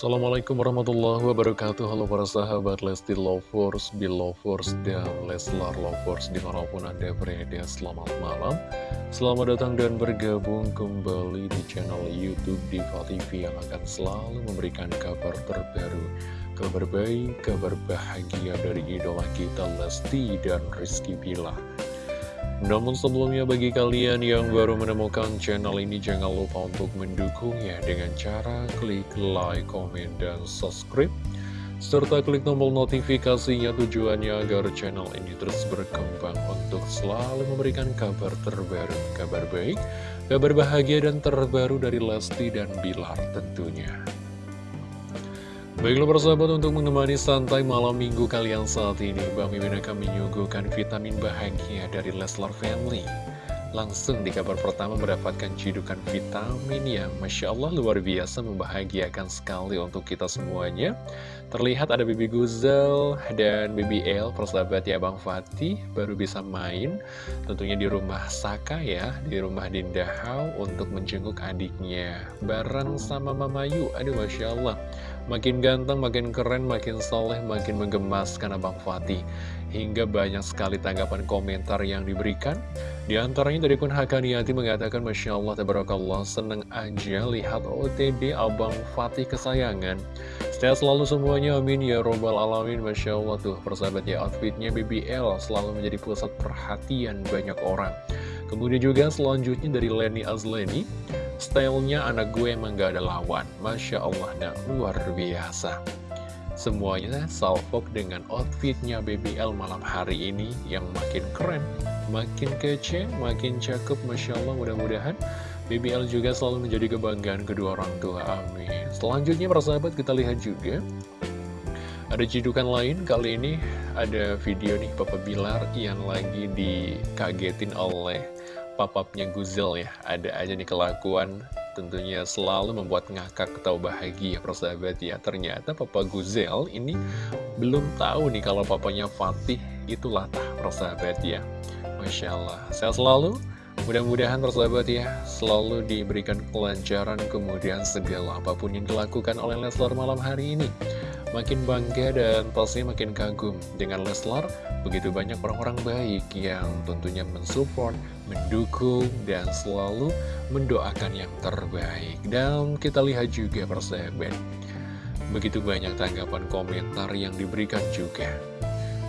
Assalamualaikum warahmatullahi wabarakatuh. Halo para sahabat Lesti Lovers, Belovers, dan Leslar Lovers Di mana pun anda berada, selamat malam. Selamat datang dan bergabung kembali di channel Youtube Diva TV Yang akan selalu memberikan kabar terbaru Kabar baik, kabar bahagia dari idola kita Lesti dan Rizky Bilar namun sebelumnya bagi kalian yang baru menemukan channel ini jangan lupa untuk mendukungnya dengan cara klik like, komen, dan subscribe serta klik tombol notifikasinya tujuannya agar channel ini terus berkembang untuk selalu memberikan kabar terbaru, kabar baik, kabar bahagia dan terbaru dari Lesti dan Bilar tentunya. Baiklah persahabat untuk menemani santai malam minggu kalian saat ini Bang Mimin akan menyuguhkan vitamin bahagia dari Leslar Family. Langsung di kabar pertama mendapatkan cidukan vitamin yang Masya Allah luar biasa membahagiakan sekali untuk kita semuanya. Terlihat ada Bibi Guzel dan Bibi El persahabat ya Bang Fatih baru bisa main. Tentunya di rumah Saka ya, di rumah Dinda Hau untuk menjenguk adiknya Bareng sama Mama Yu, aduh Masya Allah Makin ganteng, makin keren, makin soleh, makin menggemaskan Abang Fatih. Hingga banyak sekali tanggapan komentar yang diberikan. Di antaranya dari Kun Hakaniati mengatakan, Masya Allah, Tabarakallah, seneng aja lihat OTD Abang Fatih kesayangan. Sehat selalu semuanya, amin ya robbal alamin, Masya Allah tuh persahabat ya, outfitnya BBL selalu menjadi pusat perhatian banyak orang. Kemudian juga selanjutnya dari Lenny Azleni, Stylenya anak gue emang gak ada lawan. Masya Allah, nah luar biasa. Semuanya salvok dengan outfitnya BBL malam hari ini Yang makin keren, makin kece, makin cakep Masya Allah mudah-mudahan BBL juga selalu menjadi kebanggaan kedua orang tua, amin. Selanjutnya persahabat kita lihat juga. Ada cidukan lain, kali ini ada video nih Papa Bilar yang lagi dikagetin oleh papapnya Guzel ya. Ada aja nih kelakuan tentunya selalu membuat ngakak atau bahagia persahabat ya. Ternyata papa Guzel ini belum tahu nih kalau papanya Fatih itulah tah persahabat ya. Masya Allah. Sehat selalu. Mudah-mudahan persahabat ya selalu diberikan kelancaran kemudian segala apa pun yang dilakukan oleh Leslar malam hari ini makin bangga dan pasti makin kagum dengan Leslar begitu banyak orang-orang baik yang tentunya mensupport, mendukung, dan selalu mendoakan yang terbaik. Dan kita lihat juga persahabat begitu banyak tanggapan komentar yang diberikan juga.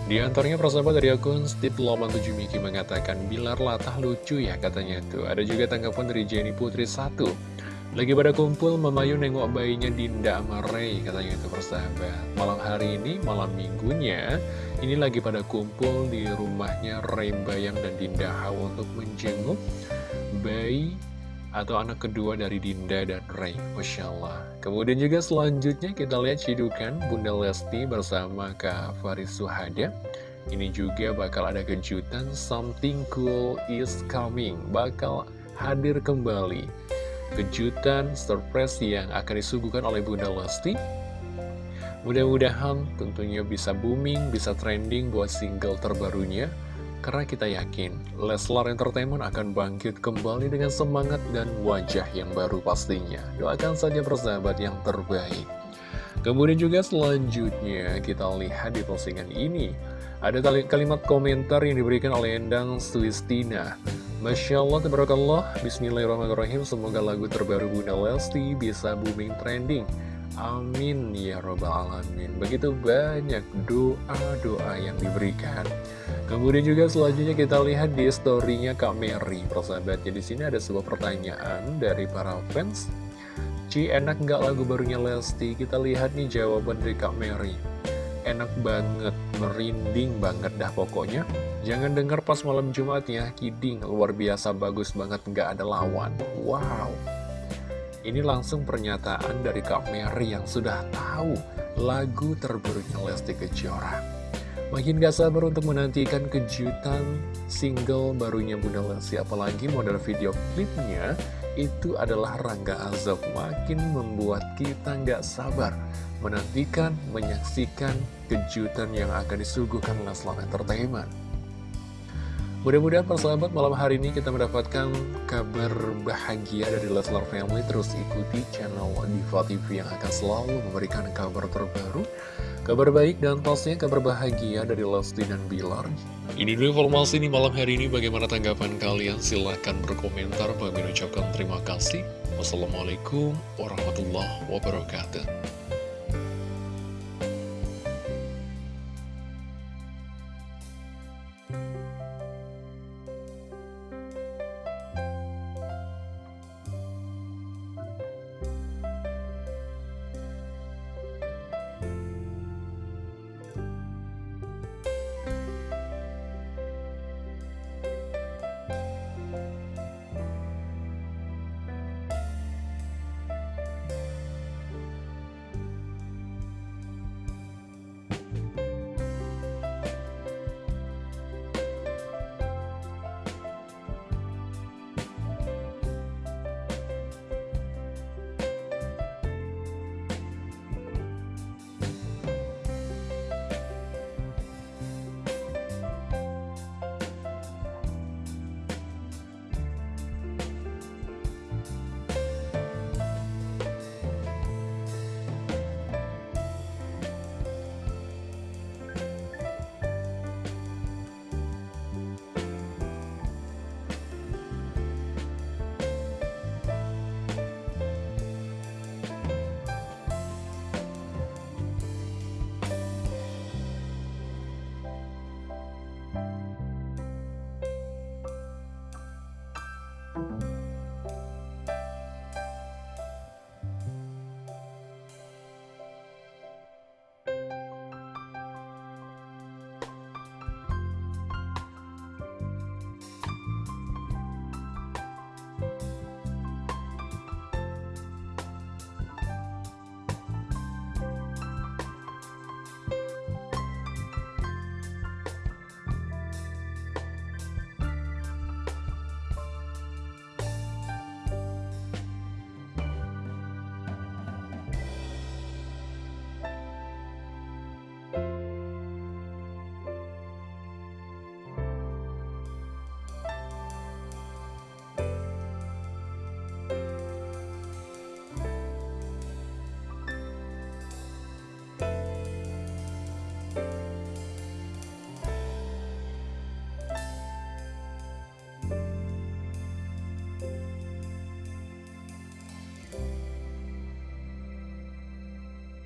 Di antaranya persahabat dari akun Steve Loman 7 Miki mengatakan Bilar latah lucu ya katanya tuh. Ada juga tanggapan dari Jenny Putri 1 lagi pada kumpul, Mamayu nengok bayinya Dinda sama Ray, katanya itu persahabat. Malam hari ini, malam minggunya, ini lagi pada kumpul di rumahnya Ray Bayang dan Dinda Hawa untuk menjenguk bayi atau anak kedua dari Dinda dan Ray. Masya Allah. Kemudian juga selanjutnya kita lihat cidukan Bunda Lesti bersama Kak Faris Suhada. Ini juga bakal ada kejutan, something cool is coming. Bakal hadir kembali kejutan, surprise yang akan disuguhkan oleh Bunda Lesti. Mudah-mudahan tentunya bisa booming, bisa trending buat single terbarunya. Karena kita yakin Leslar Entertainment akan bangkit kembali dengan semangat dan wajah yang baru pastinya. Doakan saja persahabat yang terbaik. Kemudian juga selanjutnya kita lihat di postingan ini. Ada kalimat komentar yang diberikan oleh Endang Sulistina. Masya Allah, tabarakallah, bismillahirrahmanirrahim, semoga lagu terbaru Bunda Lesti bisa booming trending. Amin ya robbal alamin. Begitu banyak doa-doa yang diberikan. Kemudian juga selanjutnya kita lihat di storynya Kak Mary. Persahabatnya di sini ada sebuah pertanyaan dari para fans. Ci enak nggak lagu barunya Lesti? Kita lihat nih jawaban dari Kak Mary enak banget, merinding banget dah pokoknya. Jangan dengar pas malam Jumat ya, kidding, luar biasa bagus banget, nggak ada lawan. Wow. Ini langsung pernyataan dari Kak Mary yang sudah tahu lagu terbarunya Lesti Kejora. Makin gak sabar untuk menantikan kejutan single barunya Bunda Lesti, apalagi model video klipnya itu adalah Rangga Azab makin membuat kita nggak sabar menantikan, menyaksikan kejutan yang akan disuguhkan Leslar Entertainment. Mudah-mudahan persahabat malam hari ini kita mendapatkan kabar bahagia dari Leslar Family. Terus ikuti channel Diva TV yang akan selalu memberikan kabar terbaru Kabar baik dan pastinya kabar bahagia dari Lesti dan Bilar. Ini dulu informasi di malam hari ini. Bagaimana tanggapan kalian? Silahkan berkomentar. Bagi ucapkan terima kasih. Wassalamualaikum warahmatullahi wabarakatuh